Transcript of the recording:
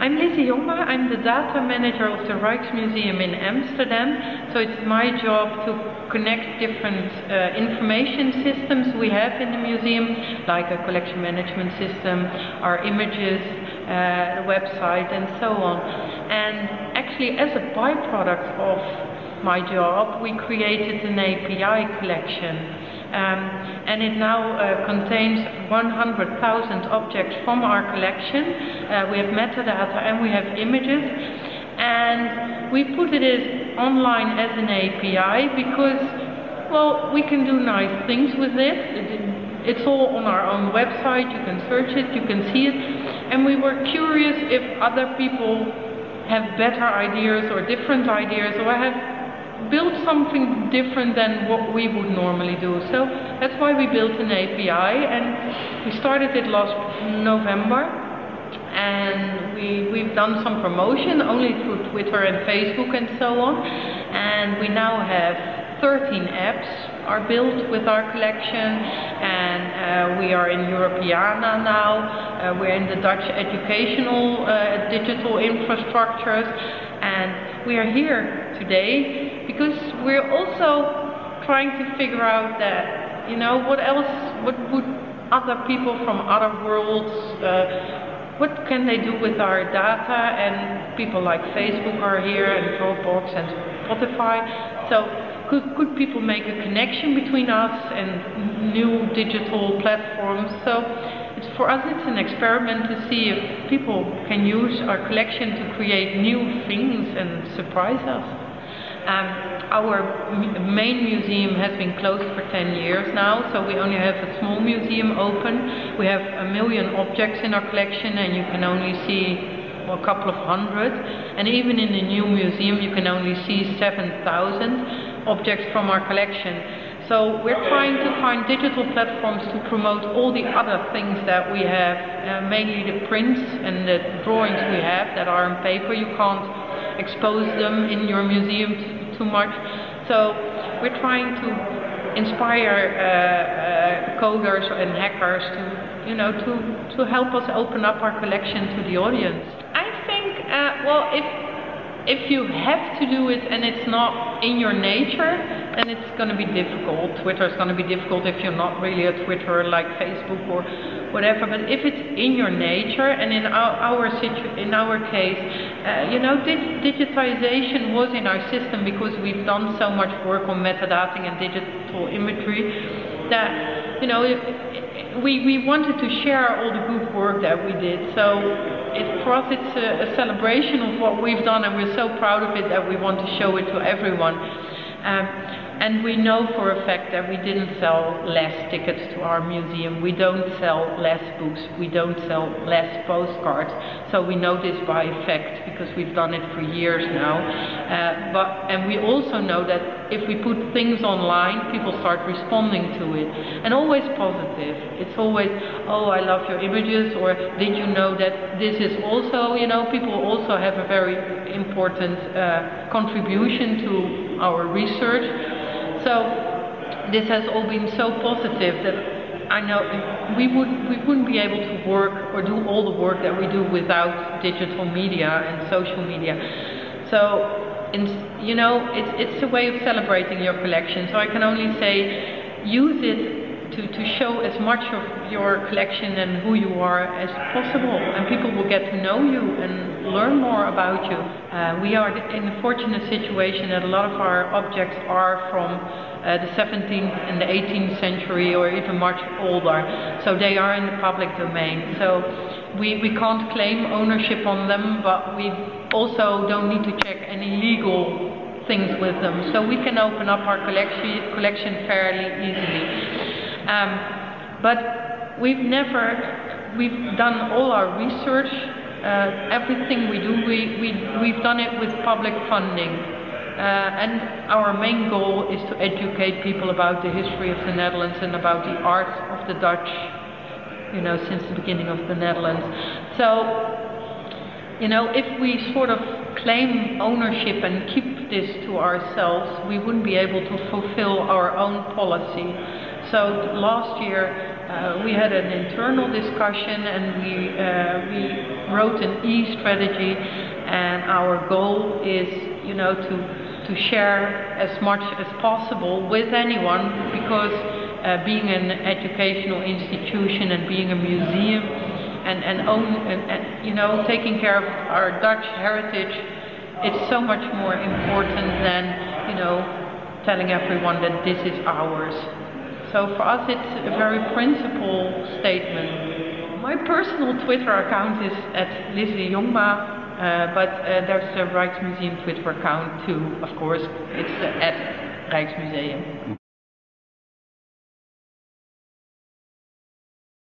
I'm Lizzy Jongma. I'm the data manager of the Rijksmuseum in Amsterdam. So it's my job to connect different uh, information systems we have in the museum, like a collection management system, our images, uh, the website, and so on. And actually, as a byproduct of my job, we created an API collection. Um, and it now uh, contains 100,000 objects from our collection. Uh, we have metadata and we have images. And we put it online as an API because, well, we can do nice things with it. It's all on our own website. You can search it, you can see it. And we were curious if other people have better ideas or different ideas or have build something different than what we would normally do. So that's why we built an API and we started it last November. And we, we've done some promotion only through Twitter and Facebook and so on. And we now have 13 apps are built with our collection. And uh, we are in Europeana now, uh, we're in the Dutch educational uh, digital infrastructures. And we are here today because we're also trying to figure out that, you know, what else, what would other people from other worlds, uh, what can they do with our data? And people like Facebook are here and Dropbox and Spotify. So could, could people make a connection between us and new digital platforms? So it's, for us it's an experiment to see if people can use our collection to create new things and surprise us. Um, our main museum has been closed for 10 years now, so we only have a small museum open. We have a million objects in our collection and you can only see a couple of hundred. And even in the new museum you can only see 7,000 objects from our collection. So we're trying to find digital platforms to promote all the other things that we have, uh, mainly the prints and the drawings we have that are on paper. You can't expose them in your museum too much. So we're trying to inspire uh, uh, coders and hackers to, you know, to, to help us open up our collection to the audience. I think, uh, well, if if you have to do it and it's not in your nature, then it's going to be difficult. Twitter is going to be difficult if you're not really a Twitter like Facebook or whatever. But if it's in your nature, and in our, our situ- in our case, uh, you know, dig- digitization was in our system because we've done so much work on metadata and digital imagery that you know we we wanted to share all the good work that we did. So it, for us it's a, a, celebration of what we've done and we're so proud of it that we want to show it to everyone. Um, and we know for a fact that we didn't sell less tickets to our museum. We don't sell less books. We don't sell less postcards. So we know this by effect because we've done it for years now. Uh, but and we also know that if we put things online, people start responding to it, and always positive. It's always, oh, I love your images, or did you know that this is also, you know, people also have a very important uh, contribution to our research. So this has all been so positive that I know we would we wouldn't be able to work or do all the work that we do without digital media and social media. So in, you know it's it's a way of celebrating your collection. So I can only say use it to, to show as much of your collection and who you are as possible and people will get to know you and learn more about you. Uh, we are in the fortunate situation that a lot of our objects are from uh, the 17th and the 18th century or even much older. So they are in the public domain. So we, we can't claim ownership on them, but we also don't need to check any legal things with them. So we can open up our collection, collection fairly easily. Um, but we've never, we've done all our research, uh, everything we do, we, we, we've done it with public funding. Uh, and our main goal is to educate people about the history of the Netherlands and about the art of the Dutch, you know, since the beginning of the Netherlands. So, you know, if we sort of claim ownership and keep this to ourselves, we wouldn't be able to fulfill our own policy. So last year uh, we had an internal discussion and we, uh, we wrote an e-strategy, and our goal is, you know, to to share as much as possible with anyone because uh, being an educational institution and being a museum and and, own, and, and you know taking care of our Dutch heritage, it's so much more important than you know telling everyone that this is ours. So for us, it's a very principled statement. My personal Twitter account is at Lizzy Jongma. Uh, but uh, there's a Rijksmuseum Twitter account too, of course. It's uh, at Rijksmuseum.